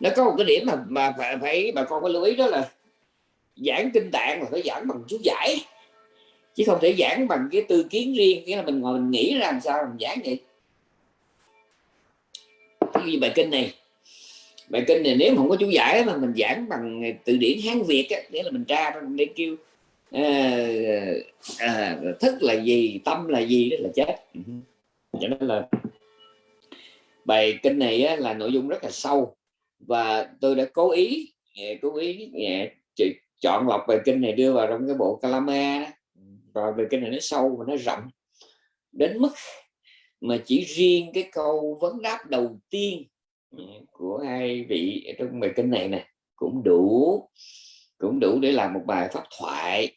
nó có một cái điểm mà mà phải, phải bà con phải lưu ý đó là giảng kinh tạng là phải giảng bằng chú giải. Chứ không thể giảng bằng cái tư kiến riêng nghĩa là mình ngồi mình nghĩ ra làm sao mình giảng vậy. Như bài kinh này bài kinh này nếu không có chú giải mà mình giảng bằng từ điển hán việt á nghĩa là mình tra để kêu à, à, thức là gì tâm là gì đó là chết. Ừ Cho nên là bài kinh này á, là nội dung rất là sâu và tôi đã cố ý cố ý chọn lọc bài kinh này đưa vào trong cái bộ Kalama và bài kinh này nó sâu và nó rộng. Đến mức mà chỉ riêng cái câu vấn đáp đầu tiên của hai vị trong bài kinh này nè cũng đủ cũng đủ để làm một bài pháp thoại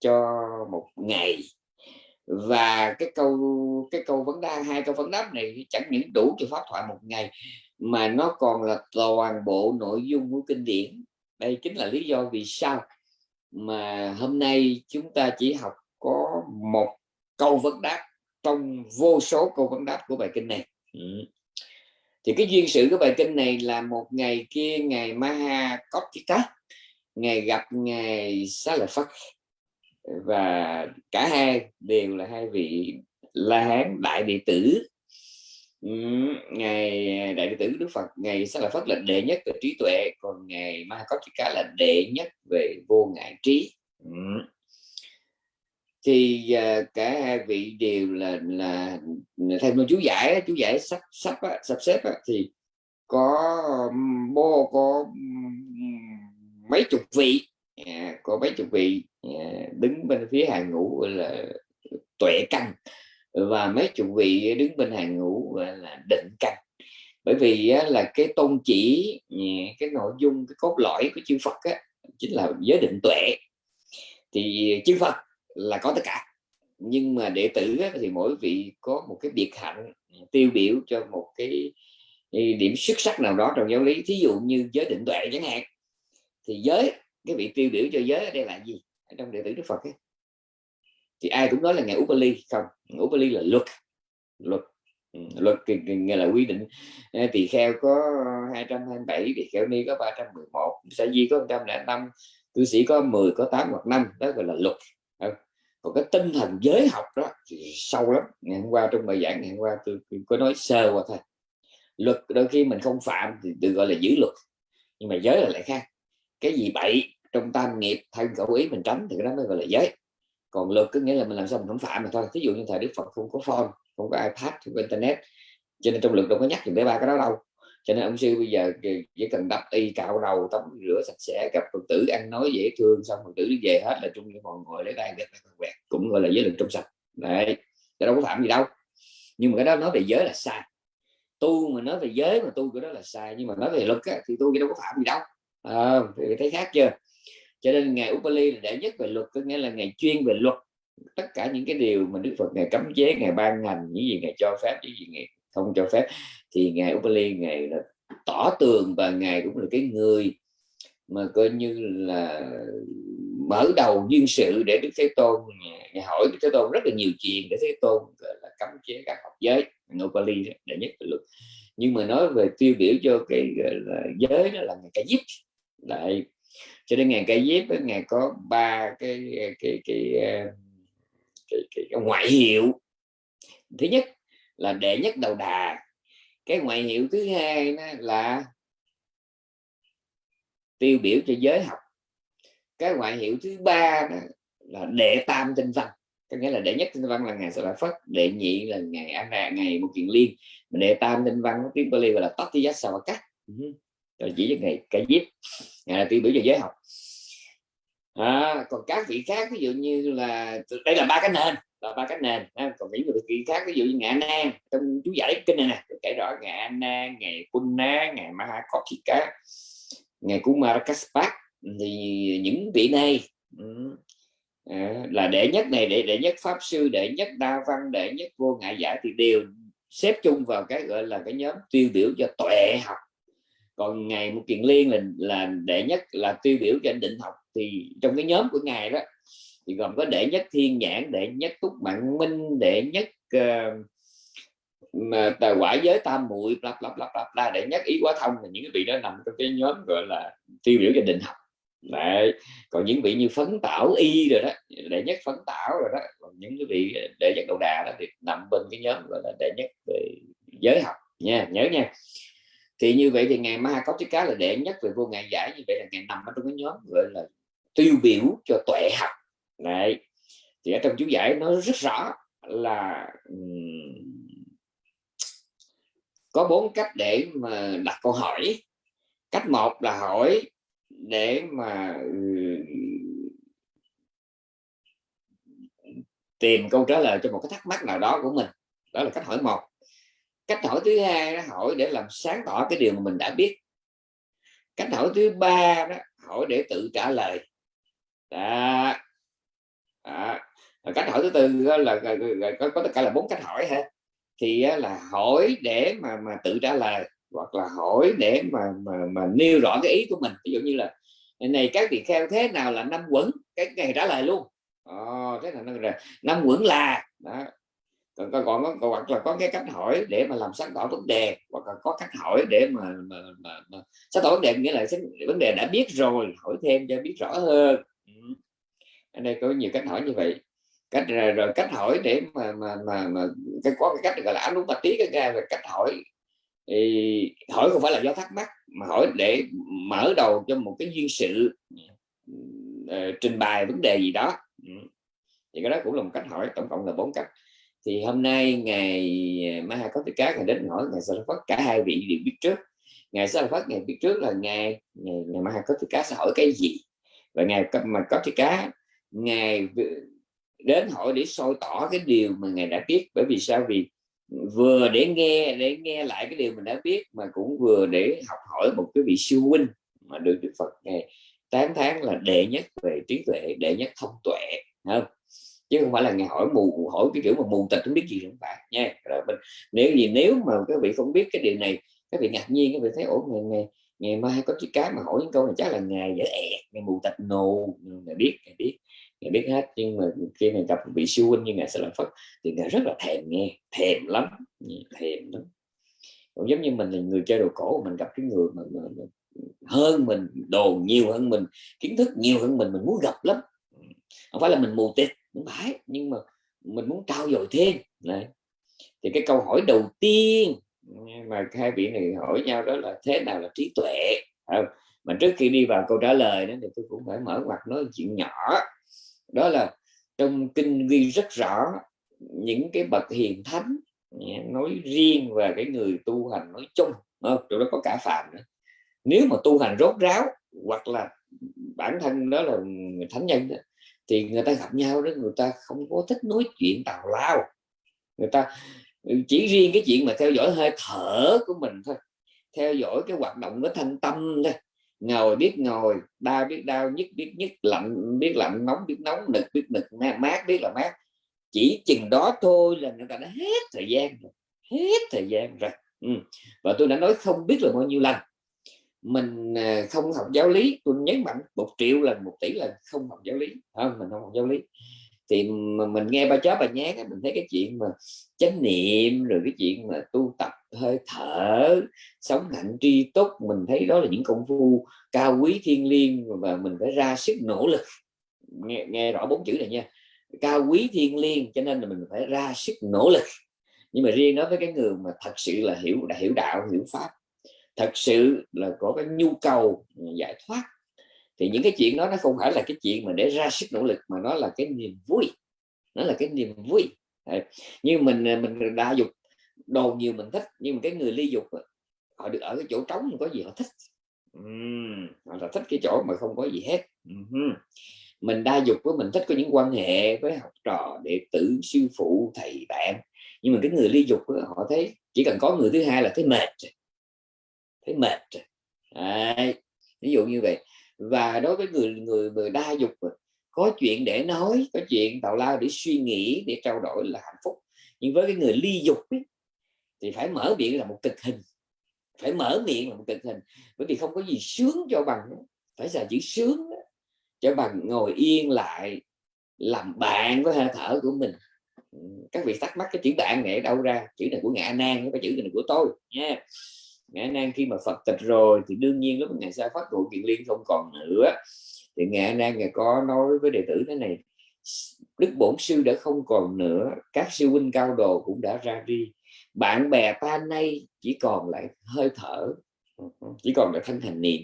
cho một ngày. Và cái câu cái câu vấn đáp hai câu vấn đáp này chẳng những đủ cho pháp thoại một ngày mà nó còn là toàn bộ nội dung của kinh điển. Đây chính là lý do vì sao mà hôm nay chúng ta chỉ học có một câu vấn đáp trong vô số câu vấn đáp của bài kinh này. Ừ. thì cái duyên sự của bài kinh này là một ngày kia, ngày Maha Kotika ngày gặp ngày Xá Lợi Phất và cả hai đều là hai vị la hán đại đệ tử ngày à, đại đệ tử đức phật ngày sẽ là phát lệnh đệ nhất về trí tuệ còn ngày ma có cả là đệ nhất về vô ngại trí. Thì à, cả hai vị đều là là theo như chú giải chú giải sắp sắp sắp xếp á, thì có bô có mấy chục vị à, có mấy chục vị à, đứng bên phía hàng ngũ là tuệ căn và mấy chục vị đứng bên hàng ngũ là định căn bởi vì là cái tôn chỉ cái nội dung cái cốt lõi của chư Phật á, chính là giới định tuệ. Thì chư Phật là có tất cả. Nhưng mà đệ tử á, thì mỗi vị có một cái biệt hạnh tiêu biểu cho một cái điểm xuất sắc nào đó trong giáo lý. Thí dụ như giới định tuệ chẳng hạn. Thì giới cái vị tiêu biểu cho giới ở đây là gì? Trong đệ tử Đức Phật ấy, thì ai cũng nói là ngày Upali không Upali là luật luật ừ, luật nghe là quy định. Tỳ kheo có 227 tỳ kheo ni có 311 sa di có 105 cư sĩ có 10 có 8 hoặc 5 đó gọi là luật. Còn cái tinh thần giới học đó thì sâu lắm. Ngày hôm qua trong bài giảng ngày hôm qua tôi, tôi có nói sơ qua thôi. Luật đôi khi mình không phạm thì được gọi là giữ luật nhưng mà giới là lại khác. Cái gì bậy trong tam nghiệp thân khẩu ý mình tránh thì cái đó mới gọi là giới còn luật có nghĩa là mình làm sao mình không phạm mà thôi. Ví dụ như thời đức phật không có phone không có ipad không có internet cho nên trong luật đâu có nhắc gì tới ba cái đó đâu. Cho nên ông sư bây giờ chỉ cần đắp y cạo đầu tắm rửa sạch sẽ gặp phật tử ăn nói dễ thương xong phật tử đi về hết là trung những còn ngồi lấy tay gật quẹt cũng gọi là giới luật trong sạch. Đấy cái đâu có phạm gì đâu. Nhưng mà cái đó nói về giới là sai. Tu mà nói về giới mà tu cái đó là sai nhưng mà nói về luật á, thì tu cái đâu có phạm gì đâu. À, thì thấy khác chưa? Cho nên ngày Upali là đệ nhất về luật, có nghĩa là ngày chuyên về luật. Tất cả những cái điều mà Đức Phật ngày cấm chế, ngày ban hành, những gì ngày cho phép, những gì ngày không cho phép, thì ngày Upali, ngày là tỏ tường và ngày cũng là cái người mà coi như là mở đầu duyên sự để Đức Thế Tôn ngày hỏi Đức Thế Tôn rất là nhiều chuyện để Thế Tôn là, cấm chế các học giới. Upali đệ nhất về luật. Nhưng mà nói về tiêu biểu cho cái là, giới đó là ngày ca giúp lại cho nên ngày cây dép ngày có ba cái ờ, cái cái cái, cái, cái, cái ngoại hiệu. Thứ nhất là đệ nhất đầu đà. Cái ngoại hiệu thứ hai là tiêu biểu cho giới học. Cái ngoại hiệu thứ ba là đệ tam tinh văn. Có nghĩa là đệ nhất tinh văn là ngày sẽ la phất đệ nhị là ngày an ngày một kiện liên. Đệ tam tinh văn tiếng Bali gọi là tati cắt rồi chỉ cho ngày cái giết. Ngày tiêu biểu cho giới học. À, còn các vị khác ví dụ như là đây là ba cái nền là ba cái nền. À, còn những người vị khác ví dụ như ngạ nan trong chú giải kinh này nè kể rõ ngạ nan ngày punna ngày mahakotika ngày kumarakaspat thì những vị này ừ, à, là đệ nhất này đệ đệ nhất pháp sư đệ nhất đa văn đệ nhất vô ngại giải thì đều xếp chung vào cái gọi là cái nhóm tiêu biểu cho tuệ học còn ngày một kiện liên là là đệ nhất là tiêu biểu cho định học thì trong cái nhóm của ngài đó thì gồm có đệ nhất thiên nhãn đệ nhất túc mạng minh đệ nhất uh, mà tài quả giới tam muội lặp lặp lặp lặp la đệ nhất ý quá thông là những cái vị đó nằm trong cái nhóm gọi là tiêu biểu cho định học Đấy. còn những vị như phấn tảo y rồi đó đệ nhất phấn tảo rồi đó còn những cái vị đệ nhất đầu đà đó thì nằm bên cái nhóm gọi là đệ nhất về giới học nha nhớ nha thì như vậy thì ngày ma có chiếc cá là đệ nhất về vô ngại giải, như vậy là ngày nằm ở trong cái nhóm gọi là tiêu biểu cho tuệ học. Này thì ở trong chú giải nó rất rõ là có bốn cách để mà đặt câu hỏi. Cách một là hỏi để mà tìm câu trả lời cho một cái thắc mắc nào đó của mình. Đó là cách hỏi một cách hỏi thứ hai nó hỏi để làm sáng tỏ cái điều mà mình đã biết. Cách hỏi thứ ba đó hỏi để tự trả lời. Đó. Đó. cách hỏi thứ tư là, là, là có, có tất cả là bốn cách hỏi ha thì là hỏi để mà mà tự trả lời hoặc là hỏi để mà mà mà nêu rõ cái ý của mình. Ví dụ như là này các vị kheo thế nào là năm quẩn? Cái ngày trả lời luôn. Ờ, thế là năm quẩn là đó còn, còn, còn, còn hoặc là có cái cách hỏi để mà làm sáng tỏ vấn đề hoặc là có cách hỏi để mà, mà, mà, mà sáng tỏ vấn đề nghĩa là vấn đề đã biết rồi hỏi thêm cho biết rõ hơn. Ừ. Ở đây có nhiều cách hỏi như vậy. Cách rồi, rồi cách hỏi để mà mà mà, mà cái có cái cách gọi là ám bạch tí cái ra về cách hỏi. Thì hỏi không phải là do thắc mắc mà hỏi để mở đầu cho một cái duyên sự uh, trình bày vấn đề gì đó. Ừ. Thì cái đó cũng là một cách hỏi tổng cộng là bốn cách thì hôm nay ngày Maha có cá ngày đến hỏi ngày Sa Phất cả hai vị đều biết trước ngày Sa Phất ngày biết trước là ngày ngày, ngày Maha có cá sẽ hỏi cái gì và ngày mà có cá ngày đến hỏi để soi tỏ cái điều mà ngài đã biết bởi vì sao vì vừa để nghe để nghe lại cái điều mình đã biết mà cũng vừa để học hỏi một cái vị siêu huynh mà được Đức Phật ngày tán tháng là đệ nhất về trí tuệ đệ nhất thông tuệ không chứ không phải là ngài hỏi mù hỏi cái kiểu mà mù tịch không biết gì không phải nha. Rồi mình nếu gì nếu mà các vị không biết cái điều này các vị ngạc nhiên các vị thấy ổn ngày ngày ngày mai có chiếc cá mà hỏi những câu này chắc là ngày dễ ẹt ngày mù tịch nồ ngày biết ngày biết ngài biết hết. Nhưng mà khi mà gặp vị siêu huynh như ngài sẽ làm phật thì ngài rất là thèm nghe thèm lắm thèm lắm. Cũng giống như mình là người chơi đồ cổ mình gặp cái người mà, mà, mà hơn mình đồ nhiều hơn mình kiến thức nhiều hơn mình mình muốn gặp lắm. Không phải là mình mù tịt không phải nhưng mà mình muốn trao dồi thêm. Này thì cái câu hỏi đầu tiên mà hai vị này hỏi nhau đó là thế nào là trí tuệ? Không? mà trước khi đi vào câu trả lời đó thì tôi cũng phải mở mặt nói chuyện nhỏ. Đó là trong kinh ghi rất rõ những cái bậc hiền thánh nói riêng và cái người tu hành nói chung không? đó có cả phạm nữa. Nếu mà tu hành rốt ráo hoặc là bản thân đó là thánh nhân đó, thì người ta gặp nhau đó, người ta không có thích nói chuyện tào lao. Người ta ừ, chỉ riêng cái chuyện mà theo dõi hơi thở của mình thôi. Theo dõi cái hoạt động của thanh tâm thôi. Ngồi biết ngồi, đau biết đau, nhức biết nhức, lạnh biết lạnh, nóng biết nóng, nực biết nực mát biết là mát. Chỉ chừng đó thôi là người ta đã hết thời gian rồi, hết thời gian rồi. Ừ. và tôi đã nói không biết là bao nhiêu lần mình à, không học giáo lý tôi nhấn mạnh một triệu lần một tỷ lần không học giáo lý. Không mình không học giáo lý. Thì mà mình nghe ba chó bà nhát mình thấy cái chuyện mà chánh niệm rồi cái chuyện mà tu tập hơi thở sống hạnh tri túc mình thấy đó là những công phu cao quý thiên liêng và mình phải ra sức nỗ lực. Nghe, nghe rõ bốn chữ này nha. Cao quý thiên liêng cho nên là mình phải ra sức nỗ lực. Nhưng mà riêng nói với cái người mà thật sự là hiểu đã hiểu đạo hiểu pháp thật sự là có cái nhu cầu ừ, giải thoát. Thì những cái chuyện đó nó không phải là cái chuyện mà để ra sức nỗ lực mà nó là cái niềm vui. Nó là cái niềm vui. Đấy. như mình à, mình đa dục đồ nhiều mình thích nhưng mà cái người ly dục họ được ở cái chỗ trống có gì họ thích. Uhm, họ là thích cái chỗ mà không có gì hết. Uhm. mình đa dục với mình thích có những quan hệ với học trò đệ tử sư phụ thầy bạn. Nhưng mà cái người ly dục họ thấy chỉ cần có người thứ hai là thấy mệt thấy mệt Đấy. ví dụ như vậy. Và đối với người người người đa dục có chuyện để nói có chuyện tào lao để suy nghĩ để trao đổi là hạnh phúc. Nhưng với cái người ly dục ấy, thì phải mở miệng là một cực hình. Phải mở miệng là một cực hình. Bởi vì không có gì sướng cho bằng phải là chữ sướng cho bằng ngồi yên lại làm bạn với hơi thở của mình. Các vị thắc mắc cái chữ bạn này ở đâu ra? Chữ này của ngạ nan cái chữ này của tôi nha ngã nan khi mà phật tịch rồi thì đương nhiên lúc ngày sau phát trụ kiện liên không còn nữa. Thì ngã nan ngài có nói với đệ tử thế này, đức bổn sư đã không còn nữa, các sư huynh cao đồ cũng đã ra đi. Bạn bè ta nay chỉ còn lại hơi thở, chỉ còn lại thân hành niệm.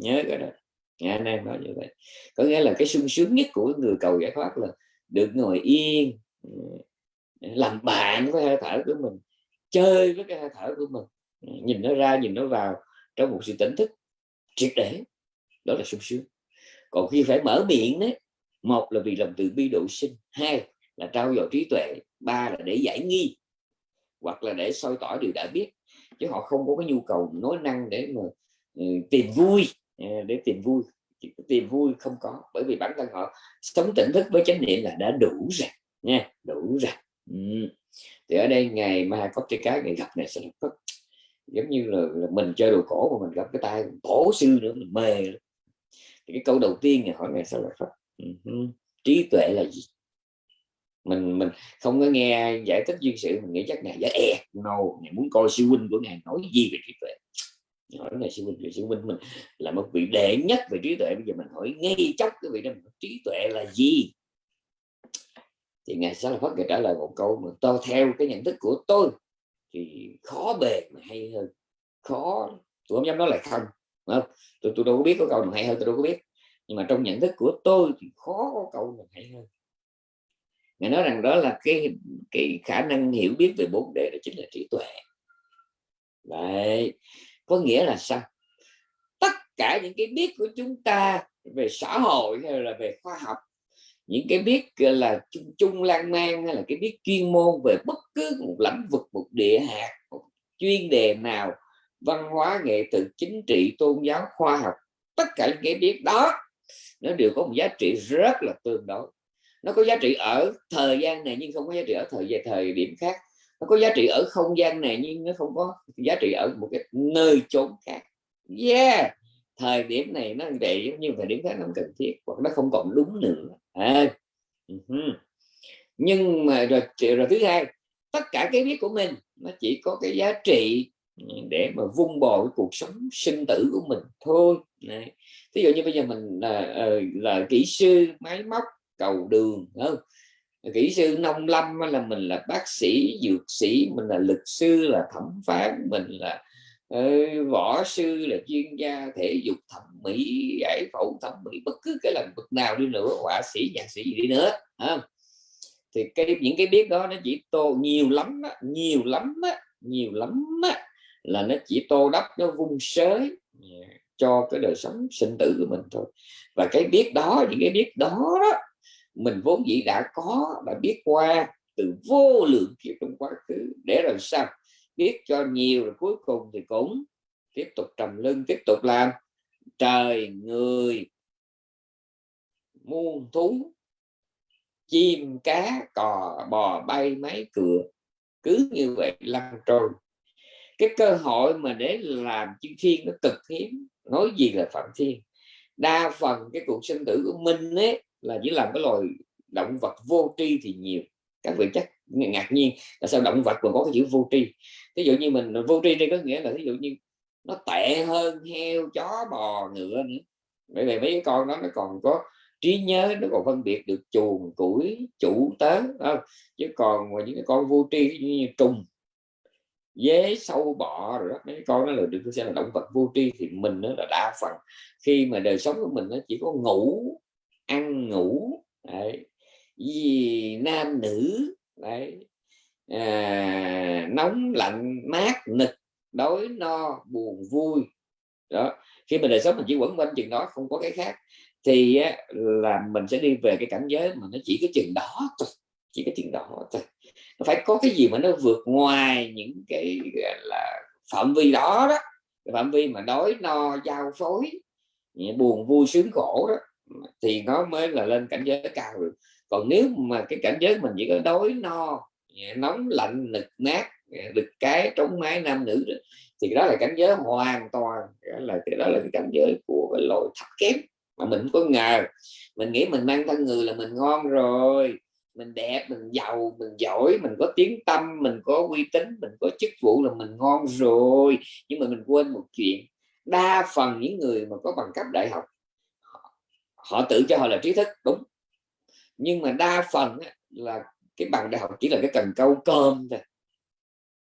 Nhớ cái đó. Ngã nan nói như vậy. Có nghĩa là cái sung sướng nhất của người cầu giải thoát là được ngồi yên, làm bạn với hơi thở của mình, chơi với cái hơi thở của mình nhìn nó ra, nhìn nó vào trong một sự tỉnh thức triệt để, đó là sung sướng. Còn khi phải mở miệng đấy, một là vì lòng từ bi độ sinh, hai là trao dồi trí tuệ, ba là để giải nghi, hoặc là để soi tỏ điều đã biết. Chứ họ không có cái nhu cầu nói năng để mà ừ, tìm vui à, để tìm vui. Tìm vui không có, bởi vì bản thân họ sống tỉnh thức với chánh niệm là đã đủ rồi, nha, đủ rồi. Ừ. thì ở đây ngày mai có cái cái ngày gặp này sẽ có giống như là, là mình chơi đồ cổ mà mình gặp cái tay cổ sư nữa mình mê thì cái câu đầu tiên này hỏi ngài sao là phật uh trí tuệ là gì? Mình mình không có nghe giải thích duyên sự mình nghĩ chắc ngài giả e no ngài muốn coi siêu huynh của ngài nói gì về trí tuệ? Hỏi ngài siêu huynh siêu huynh mình là một vị đệ nhất về trí tuệ bây giờ mình hỏi ngay chốc cái vị đó trí tuệ là gì? Thì ngài sẽ là phát ngài trả lời một câu mà tôi theo cái nhận thức của tôi thì khó bề mà hay hơn. Khó tôi không dám nói là không. Không tôi, tôi đâu có biết có câu nào hay hơn tôi đâu có biết. Nhưng mà trong nhận thức của tôi thì khó có câu nào hay hơn. Ngài nói rằng đó là cái cái khả năng hiểu biết về bốn đề đó chính là trí tuệ. Vậy có nghĩa là sao? Tất cả những cái biết của chúng ta về xã hội hay là về khoa học những cái biết là, chung chung lan man hay là cái biết chuyên môn về bất cứ một lĩnh vực, một địa hạt, một chuyên đề nào, văn hóa, nghệ thuật chính trị, tôn giáo, khoa học, tất cả những cái biết đó, nó đều có một giá trị rất là tương đối. Nó có giá trị ở thời gian này nhưng không có giá trị ở thời gian thời điểm khác. Nó có giá trị ở không gian này nhưng nó không có giá trị ở một cái nơi chốn khác. Yeah! Thời điểm này nó vậy nhưng thời điểm khác nó không cần thiết, hoặc nó không còn đúng nữa à. Ừ nhưng mà rồi, rồi thứ hai tất cả cái biết của mình nó chỉ có cái giá trị để mà vung bò cái cuộc sống sinh tử của mình thôi. Này ví dụ như bây giờ mình là, ờ, là kỹ sư máy móc cầu đường không? Kỹ sư nông lâm là mình là bác sĩ dược sĩ mình là luật sư là thẩm phán mình là uh, võ sư là chuyên gia thể dục thẩm mỹ giải phẫu thẩm mỹ bất cứ cái lĩnh vực nào đi nữa họa sĩ nhạc sĩ gì đi nữa không? thì cái những cái biết đó nó chỉ tô nhiều lắm đó, nhiều lắm đó, nhiều lắm đó, là nó chỉ tô đắp nó vung sới cho cái đời sống sinh tử của mình thôi. Và cái biết đó những cái biết đó, đó mình vốn dĩ đã có và biết qua từ vô lượng kiếp trong quá khứ. Để làm sao? Biết cho nhiều rồi cuối cùng thì cũng tiếp tục trầm lưng tiếp tục làm. Trời người muôn thú, chim cá, cò, bò, bay, máy cửa cứ như vậy lăn trôi. Cái cơ hội mà để làm chư thiên nó cực hiếm, nói gì là phạm thiên. Đa phần cái cuộc sinh tử của mình ấy là chỉ làm cái loài động vật vô tri thì nhiều. Các vị chắc ngạc nhiên là sao động vật còn có cái chữ vô tri ví dụ như mình, vô tri đây có nghĩa là ví dụ như nó tệ hơn heo, chó, bò, ngựa nữa bởi vì mấy cái con đó nó còn có trí nhớ, nó còn phân biệt được chuồng, củi, chủ, tớ không? chứ còn những cái con vô tri như trùng, dế, sâu, bọ rồi đó, mấy con nó là được xem là động vật vô tri thì mình nó là đa phần khi mà đời sống của mình nó chỉ có ngủ, ăn ngủ, đấy. Vì nam nữ đấy. À, nóng lạnh mát nực đói no buồn vui. Đó khi mà đời sống mình chỉ quẩn quanh chừng đó không có cái khác thì là mình sẽ đi về cái cảnh giới mà nó chỉ có chừng đó thôi chỉ có chừng đó thôi. Nó phải có cái gì mà nó vượt ngoài những cái là phạm vi đó đó phạm vi mà đói no giao phối buồn vui sướng khổ đó thì nó mới là lên cảnh giới cao được còn nếu mà cái cảnh giới mình chỉ có đói no nóng lạnh nực nát được cái trống mái nam nữ đó, thì đó là cảnh giới hoàn toàn là cái đó là cái cảnh giới của cái loại thấp kém mà mình có ngờ. Mình nghĩ mình mang thân người là mình ngon rồi mình đẹp mình giàu mình giỏi mình có tiếng tâm mình có uy tín mình có chức vụ là mình ngon rồi. Nhưng mà mình quên một chuyện đa phần những người mà có bằng cấp đại học họ tự cho họ là trí thức đúng nhưng mà đa phần là cái bằng đại học chỉ là cái cần câu cơm thôi.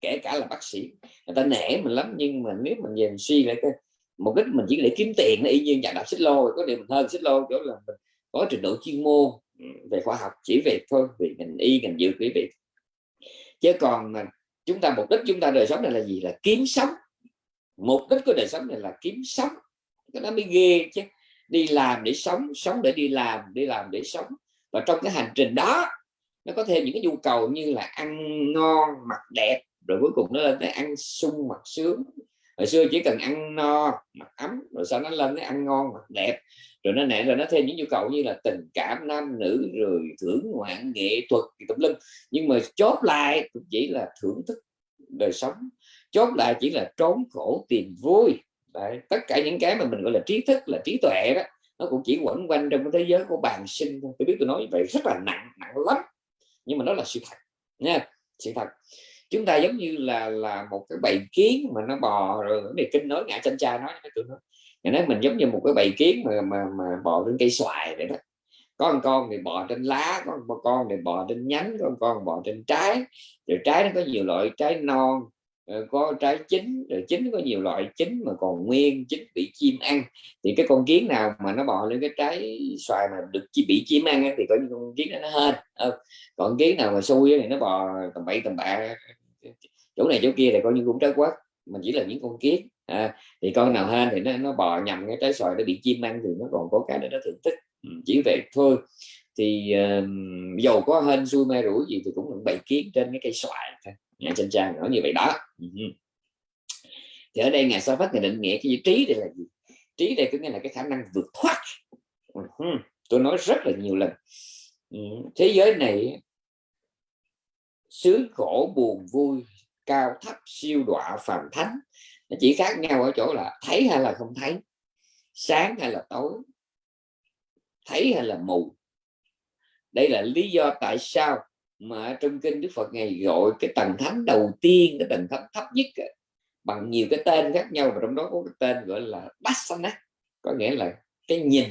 Kể cả là bác sĩ, người ta nể mình lắm, nhưng mà nếu mình nhìn suy lại cái mục đích mình chỉ để kiếm tiền y như nhà đạp xích lô, có điều mình hơn xích lô chỗ là mình có trình độ chuyên môn ừ, về khoa học, chỉ về thôi, vì ngành y, ngành dược, quý vị. Chứ còn mà chúng ta, mục đích chúng ta đời sống này là gì? Là kiếm sống. Mục đích của đời sống này là kiếm sống. Cái đó mới ghê chứ. Đi làm để sống sống để đi làm đi làm để sống và trong cái hành trình đó nó có thêm những cái nhu cầu như là ăn ngon mặc đẹp rồi cuối cùng nó lên tới ăn sung mặc sướng. Hồi xưa chỉ cần ăn no mặc ấm rồi sau nó lên tới ăn ngon mặc đẹp. Rồi nó nè rồi nó thêm những nhu cầu như là tình cảm nam nữ rồi thưởng ngoạn nghệ thuật tùm lum. Nhưng mà chốt lại cũng chỉ là thưởng thức đời sống. Chốt lại chỉ là trốn khổ tìm vui. Đấy, tất cả những cái mà mình gọi là trí thức là trí tuệ đó nó cũng chỉ quẩn quanh trong cái thế giới của bàn sinh thôi. Tôi biết tôi nói vậy rất là nặng nặng lắm. Nhưng mà nó là sự thật, nha. Sự thật. Chúng ta giống như là là một cái bầy kiến mà nó bò rồi này kinh nói, ngã chân cha nói với tụi nó. Ngày nói mình giống như một cái bầy kiến mà mà mà bò trên cây xoài vậy đó. Có một con thì bò trên lá, có một con thì bò trên nhánh, có một con bò trên trái. Rồi trái nó có nhiều loại trái non Ờ, có trái chín rồi chín có nhiều loại chín mà còn nguyên chín bị chim ăn. Thì cái con kiến nào mà nó bò lên cái trái xoài mà được chi bị chim ăn thì có những con kiến đó nó hên ờ. còn kiến nào mà xui thì nó bò tầm bậy tầm bạ chỗ này chỗ kia thì coi như cũng trái quất mình chỉ là những con kiến à, thì con nào hên thì nó, nó bò nhầm cái trái xoài nó bị chim ăn thì nó còn có cái để nó thưởng thức ừ, chỉ vậy thôi. Thì uh, dầu có hên xui may rủi gì thì cũng là bầy kiến trên cái cây xoài thôi nhà trên trang nói như vậy đó. Ừ. Thì ở đây ngài sau phát ngài định nghĩa cái trí đây là gì? Trí đây có nghĩa là cái khả năng vượt thoát. Ừ. Tôi nói rất là nhiều lần. Ừ. Thế giới này sướng khổ, buồn vui, cao thấp, siêu đọa, phàm thánh, nó chỉ khác nhau ở chỗ là thấy hay là không thấy, sáng hay là tối, thấy hay là mù. Đây là lý do tại sao mà trong kinh Đức Phật ngày gọi cái tầng thánh đầu tiên cái tầng thánh thấp nhất bằng nhiều cái tên khác nhau và trong đó có cái tên gọi là Dasana có nghĩa là cái nhìn.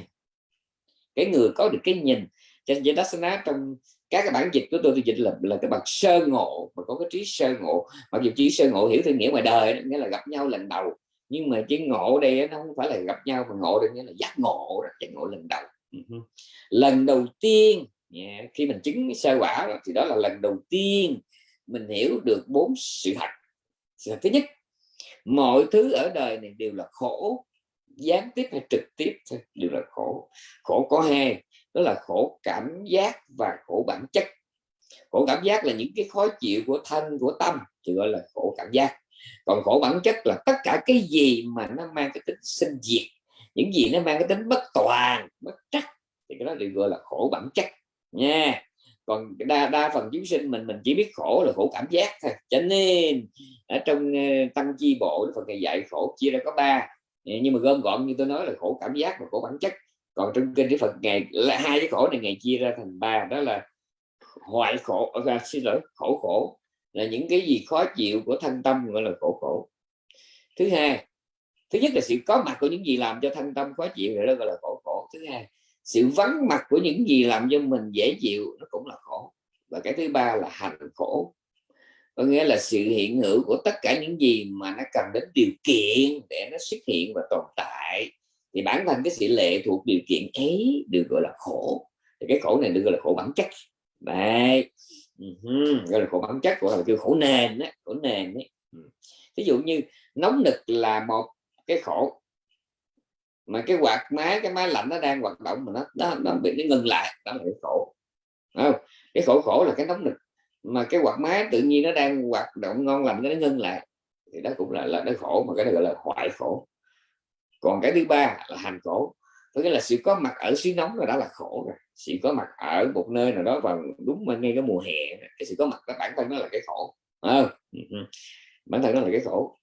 Cái người có được cái nhìn. Cho nên Dasana trong các cái bản dịch của tôi tôi dịch là là cái bậc sơ ngộ mà có cái trí sơ ngộ. Mặc dù trí sơ ngộ hiểu theo nghĩa ngoài đời nghĩa là gặp nhau lần đầu nhưng mà chữ ngộ đây nó không phải là gặp nhau mà ngộ đây nghĩa là giác ngộ giác ngộ lần đầu. Lần đầu tiên yeah. khi mình chứng sơ quả đó, thì đó là lần đầu tiên mình hiểu được bốn sự thật. Sự thật thứ nhất mọi thứ ở đời này đều là khổ. Gián tiếp hay trực tiếp đều là khổ. Khổ có hai đó là khổ cảm giác và khổ bản chất. Khổ cảm giác là những cái khó chịu của thân của tâm thì gọi là khổ cảm giác. Còn khổ bản chất là tất cả cái gì mà nó mang cái tính sinh diệt. Những gì nó mang cái tính bất toàn bất trắc thì cái đó được gọi là khổ bản chất nha. Còn đa đa phần chúng sinh mình mình chỉ biết khổ là khổ cảm giác thôi. Cho nên ở trong ờ, tăng chi bộ phần thầy dạy khổ chia ra có ba. Ờ, nhưng mà gom gọn như tôi nói là khổ cảm giác và khổ bản chất. Còn trong kinh cái phần ngày là hai cái khổ này ngày chia ra thành ba. Đó là hoại khổ ờ, à, xin lỗi khổ khổ là những cái gì khó chịu của thân tâm gọi là khổ khổ. Thứ hai thứ nhất là sự có mặt của những gì làm cho thân tâm khó chịu rồi đó gọi là khổ khổ. Thứ hai sự vắng mặt của những gì làm cho mình dễ chịu nó cũng là khổ. Và cái thứ ba là hành khổ. Có nghĩa là sự hiện hữu của tất cả những gì mà nó cần đến điều kiện để nó xuất hiện và tồn tại. Thì bản thân cái sự lệ thuộc điều kiện ấy được gọi là khổ. Thì cái khổ này được gọi là khổ bản chất. Đấy. Gọi là khổ bản chất của là kêu khổ nền đó, khổ nền đấy ví dụ như nóng nực là một cái khổ mà cái quạt máy cái máy lạnh nó đang hoạt động mà nó nó, nó bị nó ngừng lại đó là cái khổ. Không? cái khổ khổ là cái nóng nực. Mà cái quạt máy tự nhiên nó đang hoạt động ngon lành nó ngưng lại thì đó cũng là là nó khổ mà cái đó gọi là hoại khổ. Còn cái thứ ba là hành khổ. Có nghĩa là sự có mặt ở xứ nóng rồi đó là khổ rồi. Sự có mặt ở một nơi nào đó vào đúng mà ngay cái mùa hè cái sự có mặt đó bản thân nó là cái khổ. Không? Ừ, ừ. bản thân nó là cái khổ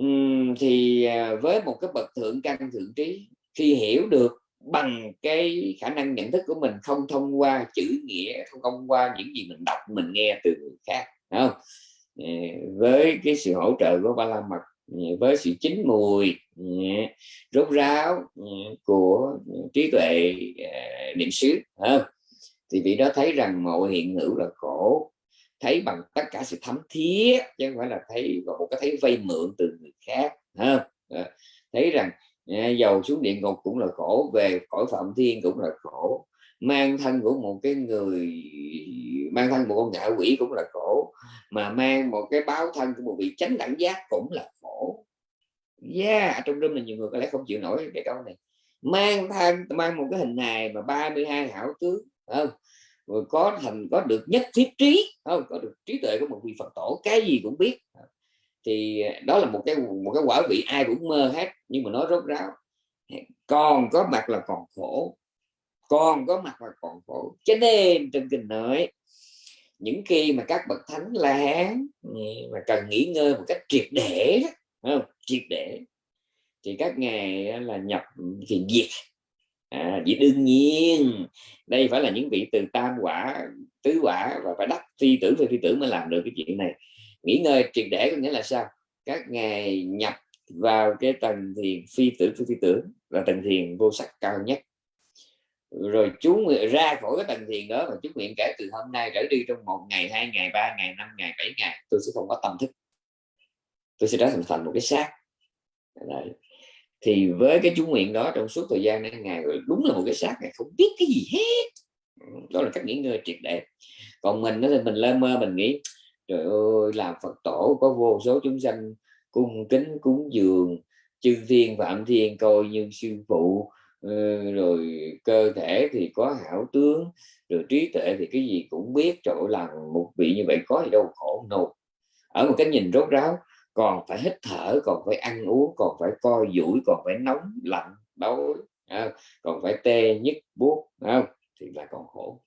uhm, thì à, với một cái bậc thượng căn thượng trí khi hiểu được bằng cái khả năng nhận thức của mình không thông qua chữ nghĩa không thông qua những gì mình đọc mình nghe từ người khác không? Với cái sự hỗ trợ của ba la mật với sự chín mùi rốt ráo của trí tuệ à, niệm xứ thì vị đó thấy rằng mọi hiện hữu là khổ thấy bằng tất cả sự thấm thiết chứ không phải là thấy một cái thấy vay mượn từ người khác, ha? Ờ, thấy rằng à, dầu xuống địa ngục cũng là khổ, về cõi phạm thiên cũng là khổ. Mang thân của một cái người, mang thân một con ngạ quỷ cũng là khổ, mà mang một cái báo thân của một vị chánh đẳng giác cũng là khổ. Yeah trong đêm là nhiều người có lẽ không chịu nổi cái câu này. Mang thân, mang một cái hình hài mà 32 hảo tướng không? Rồi có thành có được nhất thiết trí, không, có được trí tuệ của một vị phật tổ, cái gì cũng biết. Thì đó là một cái một cái quả vị ai cũng mơ hết, nhưng mà nó rốt ráo. Còn có mặt là còn khổ, còn có mặt là còn khổ. Cho nên trên kinh nói, những khi mà các bậc thánh la hán mà cần nghỉ ngơi một cách triệt để không? triệt để. Thì các ngài là nhập thiền diệt à, vì đương nhiên đây phải là những vị từ tam quả tứ quả và phải đắc phi tử phi, phi tử mới làm được cái chuyện này. Nghỉ ngơi triệt để có nghĩa là sao? Các ngài nhập vào cái tầng thiền phi tử phi, phi tử là tầng thiền vô sắc cao nhất. Rồi chú nguyện ra khỏi cái tầng thiền đó và chú nguyện kể từ hôm nay trở đi trong một ngày hai ngày ba ngày năm ngày bảy ngày tôi sẽ không có tâm thức. Tôi sẽ trở thành thành một cái xác. Đấy thì với cái chú nguyện đó trong suốt thời gian này ngày đúng là một cái xác này không biết cái gì hết. Ừ, đó là cách nghỉ ngơi triệt để. Còn mình đó thì mình lơ mơ, mình nghĩ, trời ơi, làm phật tổ có vô số chúng sanh cung kính, cúng dường, chư thiên phạm thiên, coi như sư phụ ờ, rồi cơ thể thì có hảo tướng, rồi trí tuệ thì cái gì cũng biết. Chỗ làm một vị như vậy có gì đâu, khổ nột ở một cái nhìn rốt ráo còn phải hít thở còn phải ăn uống còn phải coi duỗi còn phải nóng lạnh đói à, còn phải tê nhức buốt không? Thì là còn khổ.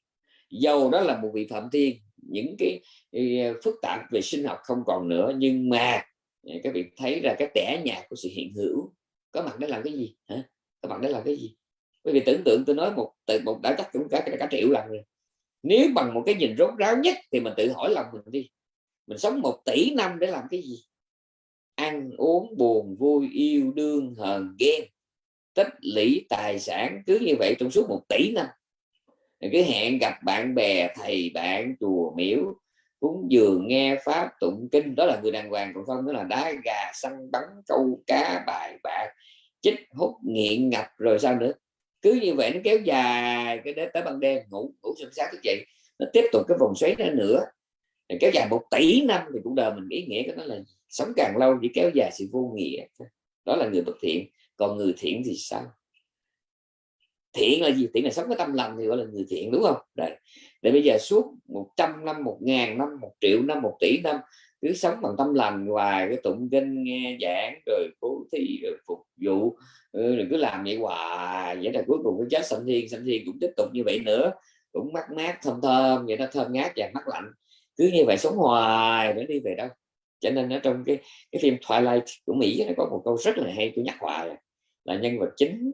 Dầu đó là một vị phạm thiên. Những cái, à, phức tạp về sinh học không còn nữa nhưng mà à, các vị thấy ra cái tẻ nhạt của sự hiện hữu có mặt để làm cái gì? Hả? Có mặt để làm cái gì? Bởi vì tưởng tượng tôi nói một từ một đã chắc cũng cả, cả, cả triệu lần rồi. Nếu bằng một cái nhìn rốt ráo nhất thì mình tự hỏi lòng mình đi. Mình sống một tỷ năm để làm cái gì? Ăn uống buồn, vui, yêu, đương, hờn, ghen. Tích lũy tài sản cứ như vậy trong suốt một tỷ năm. Cứ hẹn gặp bạn bè, thầy bạn, chùa miếu cúng dường, nghe pháp, tụng kinh. Đó là người đàng hoàng, còn không, đó là đá gà, săn bắn, câu cá, bài bạc, chích, hút, nghiện, ngập, rồi sao nữa. Cứ như vậy nó kéo dài cái đến tới ban đêm, ngủ ngủ sớm sáng thức dậy. Nó tiếp tục cái vòng xoáy đó nữa. Kéo dài một tỷ năm thì cũng đời mình ý nghĩa cái đó là sống càng lâu chỉ kéo dài sự vô nghĩa. Đó là người bất thiện, còn người thiện thì sao? Thiện là gì? Thiện là sống với tâm lành thì gọi là người thiện, đúng không? Đấy. để bây giờ suốt 100 năm, một ngàn năm, một triệu năm, một tỷ năm, cứ sống bằng tâm lành, hoài cái tụng kinh, nghe giảng, rồi cố thi, rồi phục vụ ừ, rồi cứ làm vậy hoài. Vậy là cuối cùng cái chết sanh thiên sanh thiên cũng tiếp tục như vậy nữa. Cũng mát mát, thơm thơm, vậy nó thơm ngát và mát lạnh. Cứ như vậy sống hoài, để đi về đâu? Cho nên ở trong cái cái phim Twilight của Mỹ nó có một câu rất là hay tôi nhắc hoài là nhân vật chính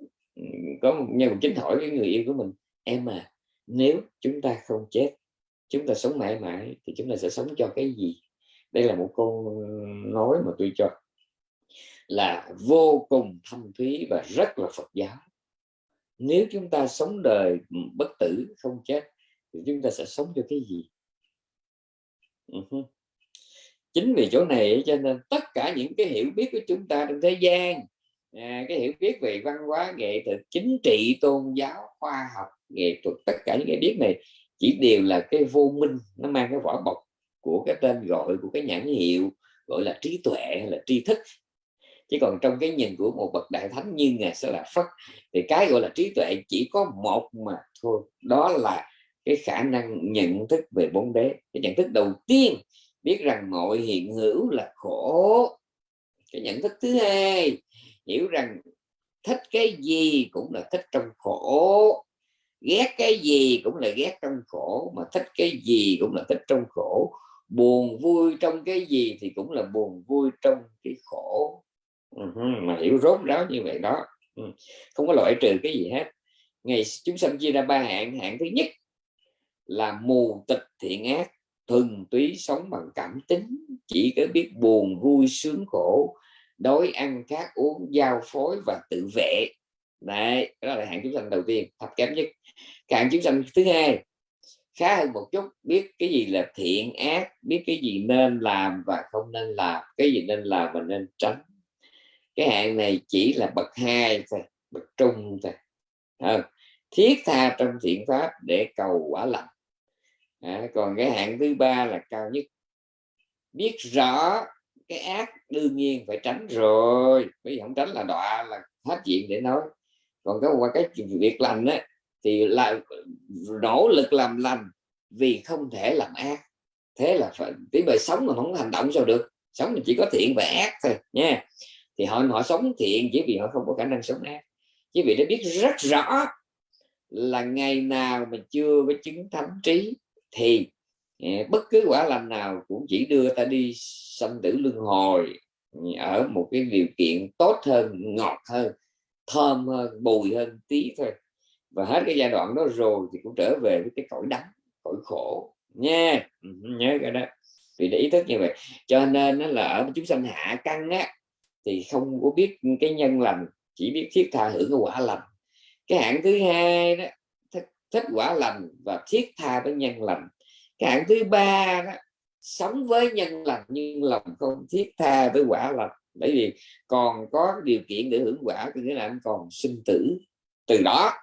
có một nhân vật chính hỏi cái người yêu của mình, em à nếu chúng ta không chết, chúng ta sống mãi mãi thì chúng ta sẽ sống cho cái gì? Đây là một câu nói mà tôi cho là vô cùng thâm thúy và rất là Phật giáo. Nếu chúng ta sống đời bất tử không chết thì chúng ta sẽ sống cho cái gì? Ừ chính vì chỗ này cho nên tất cả những cái hiểu biết của chúng ta trong thế gian à, cái hiểu biết về văn hóa nghệ thuật chính trị tôn giáo khoa học nghệ thuật tất cả những cái biết này chỉ đều là cái vô minh nó mang cái vỏ bọc của cái tên gọi của cái nhãn hiệu gọi là trí tuệ hay là tri thức. Chứ còn trong cái nhìn của một bậc đại thánh như ngài sẽ là phất thì cái gọi là trí tuệ chỉ có một mà thôi đó là cái khả năng nhận thức về bốn đế. Cái nhận thức đầu tiên biết rằng mọi hiện hữu là khổ. Cái nhận thức thứ hai, hiểu rằng thích cái gì cũng là thích trong khổ. Ghét cái gì cũng là ghét trong khổ, mà thích cái gì cũng là thích trong khổ. Buồn vui trong cái gì thì cũng là buồn vui trong cái khổ. Ừ, mà hiểu rốt ráo như vậy đó. Ừ, không có loại trừ cái gì hết. Ngày chúng sanh chia ra ba hạng hạng thứ nhất là mù tịch thiện ác thuần túy sống bằng cảm tính chỉ có biết buồn vui sướng khổ đói ăn khát uống giao phối và tự vệ. Đấy đó là hạng chúng sanh đầu tiên thấp kém nhất. Hạng chúng sanh thứ hai khá hơn một chút biết cái gì là thiện ác biết cái gì nên làm và không nên làm cái gì nên làm và nên tránh. Cái hạng này chỉ là bậc hai thôi bậc trung thôi. À, thiết tha trong thiện pháp để cầu quả lành à, còn cái hạng thứ ba là cao nhất. Biết rõ cái ác đương nhiên phải tránh rồi. Bây không tránh là đọa là hết chuyện để nói. Còn cái qua cái việc lành á thì là nỗ lực làm lành vì không thể làm ác. Thế là phải tí bề sống mà không hành động sao được. Sống mình chỉ có thiện và ác thôi nha. Thì họ họ sống thiện chỉ vì họ không có khả năng sống ác. Chỉ vì nó biết rất rõ là ngày nào mà chưa có chứng thánh trí thì ờ, bất cứ quả lành nào cũng chỉ đưa ta đi sanh tử luân hồi ừ, ở một cái điều kiện tốt hơn, ngọt hơn, thơm hơn, bùi hơn tí thôi. Và hết cái giai đoạn đó rồi thì cũng trở về với cái cõi đắng, cõi khổ. Nha ừ, nhớ cái đó. Vì để ý thức như vậy. Cho nên nó là ở chúng sanh hạ căn á, thì không có biết cái nhân lành, chỉ biết thiết tha hưởng cái quả lành. Cái hạng thứ hai đó thích, quả lành và thiết tha với nhân lành. Cái hạng thứ ba đó sống với nhân lành nhưng lòng không thiết tha với quả lành. Bởi vì còn có điều kiện để hưởng quả thì nghĩa là anh còn sinh tử từ đó.